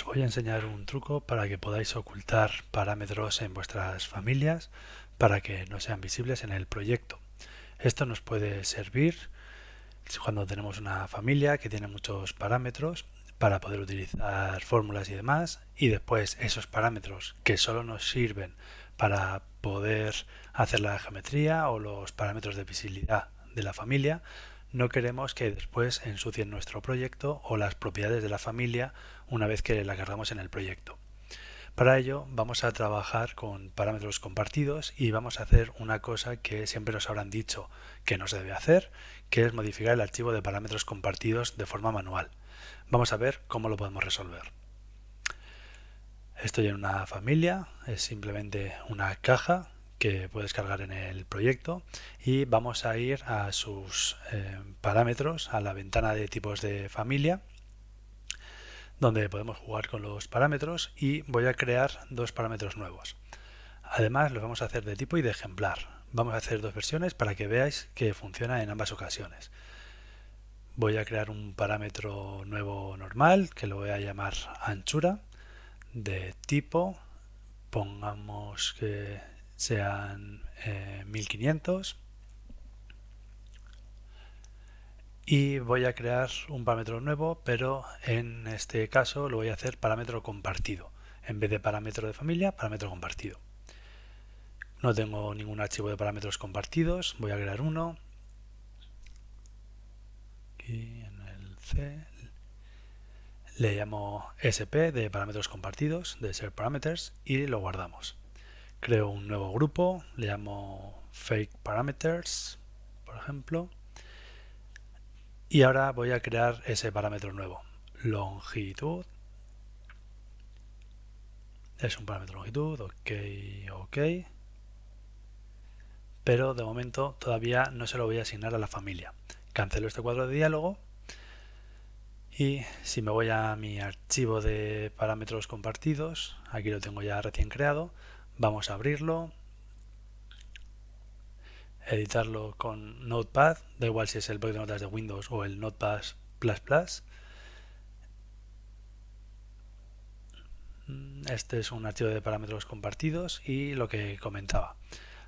Os voy a enseñar un truco para que podáis ocultar parámetros en vuestras familias para que no sean visibles en el proyecto. Esto nos puede servir cuando tenemos una familia que tiene muchos parámetros para poder utilizar fórmulas y demás y después esos parámetros que solo nos sirven para poder hacer la geometría o los parámetros de visibilidad de la familia no queremos que después ensucien nuestro proyecto o las propiedades de la familia una vez que la cargamos en el proyecto. Para ello vamos a trabajar con parámetros compartidos y vamos a hacer una cosa que siempre nos habrán dicho que no se debe hacer, que es modificar el archivo de parámetros compartidos de forma manual. Vamos a ver cómo lo podemos resolver. Estoy en una familia, es simplemente una caja que puedes cargar en el proyecto y vamos a ir a sus eh, parámetros, a la ventana de tipos de familia donde podemos jugar con los parámetros y voy a crear dos parámetros nuevos. Además los vamos a hacer de tipo y de ejemplar. Vamos a hacer dos versiones para que veáis que funciona en ambas ocasiones. Voy a crear un parámetro nuevo normal que lo voy a llamar anchura de tipo pongamos que sean 1500 eh, y voy a crear un parámetro nuevo pero en este caso lo voy a hacer parámetro compartido. En vez de parámetro de familia, parámetro compartido. No tengo ningún archivo de parámetros compartidos. Voy a crear uno. Aquí en el C le llamo SP de parámetros compartidos de ser parameters y lo guardamos creo un nuevo grupo, le llamo fake parameters, por ejemplo, y ahora voy a crear ese parámetro nuevo, longitud, es un parámetro longitud, ok, ok, pero de momento todavía no se lo voy a asignar a la familia. Cancelo este cuadro de diálogo. Y si me voy a mi archivo de parámetros compartidos, aquí lo tengo ya recién creado, Vamos a abrirlo, editarlo con Notepad, da igual si es el bloc de notas de Windows o el Notepad++. Este es un archivo de parámetros compartidos y lo que comentaba.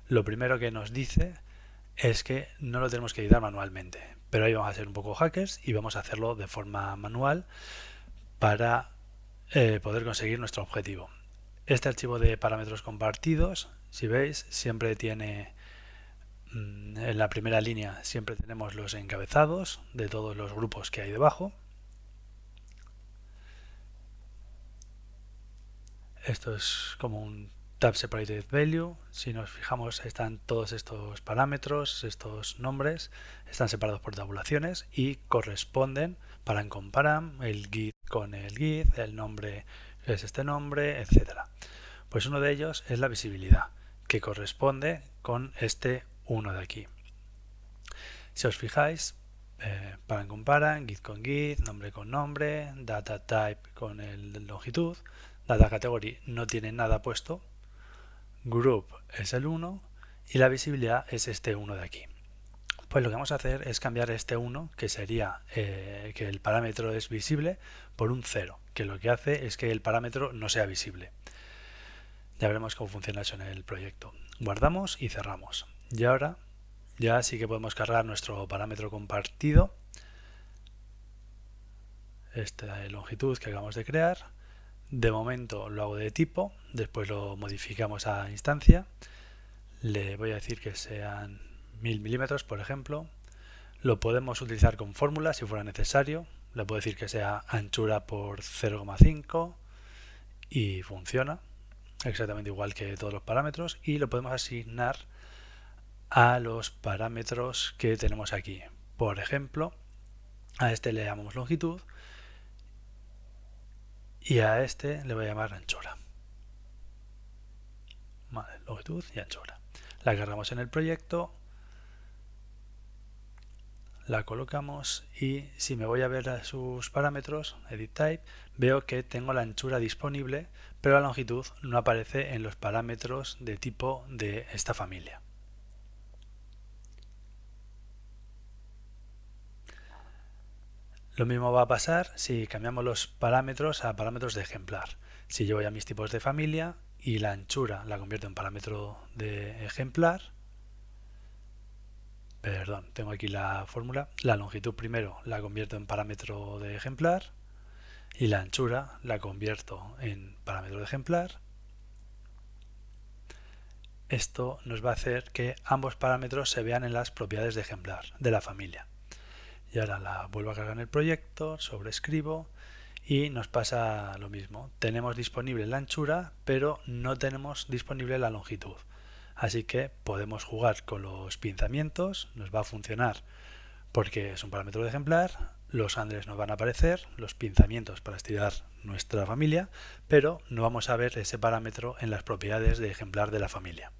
Lo primero que nos dice es que no lo tenemos que editar manualmente, pero ahí vamos a ser un poco hackers y vamos a hacerlo de forma manual para eh, poder conseguir nuestro objetivo. Este archivo de parámetros compartidos, si veis, siempre tiene mm, en la primera línea siempre tenemos los encabezados de todos los grupos que hay debajo. Esto es como un tab separated value. Si nos fijamos están todos estos parámetros, estos nombres, están separados por tabulaciones y corresponden para comparam el git con el git, el nombre es este nombre, etcétera. Pues uno de ellos es la visibilidad, que corresponde con este 1 de aquí. Si os fijáis, eh, paran con paran, git con git, nombre con nombre, data type con el longitud, data category no tiene nada puesto, group es el 1 y la visibilidad es este 1 de aquí. Pues lo que vamos a hacer es cambiar este 1, que sería eh, que el parámetro es visible, por un 0, que lo que hace es que el parámetro no sea visible. Ya veremos cómo funciona eso en el proyecto. Guardamos y cerramos. Y ahora ya sí que podemos cargar nuestro parámetro compartido, esta longitud que acabamos de crear. De momento lo hago de tipo, después lo modificamos a instancia. Le voy a decir que sean 1000 milímetros, por ejemplo. Lo podemos utilizar con fórmula si fuera necesario. Le puedo decir que sea anchura por 0,5 y funciona exactamente igual que todos los parámetros y lo podemos asignar a los parámetros que tenemos aquí. Por ejemplo, a este le llamamos longitud y a este le voy a llamar anchura. longitud y anchura. La cargamos en el proyecto la colocamos y si me voy a ver a sus parámetros, Edit Type, veo que tengo la anchura disponible, pero la longitud no aparece en los parámetros de tipo de esta familia. Lo mismo va a pasar si cambiamos los parámetros a parámetros de ejemplar. Si yo voy a mis tipos de familia y la anchura la convierto en parámetro de ejemplar, perdón, tengo aquí la fórmula, la longitud primero la convierto en parámetro de ejemplar y la anchura la convierto en parámetro de ejemplar. Esto nos va a hacer que ambos parámetros se vean en las propiedades de ejemplar de la familia. Y ahora la vuelvo a cargar en el proyecto, sobrescribo y nos pasa lo mismo. Tenemos disponible la anchura, pero no tenemos disponible la longitud. Así que podemos jugar con los pinzamientos, nos va a funcionar porque es un parámetro de ejemplar, los andres nos van a aparecer, los pinzamientos para estirar nuestra familia, pero no vamos a ver ese parámetro en las propiedades de ejemplar de la familia.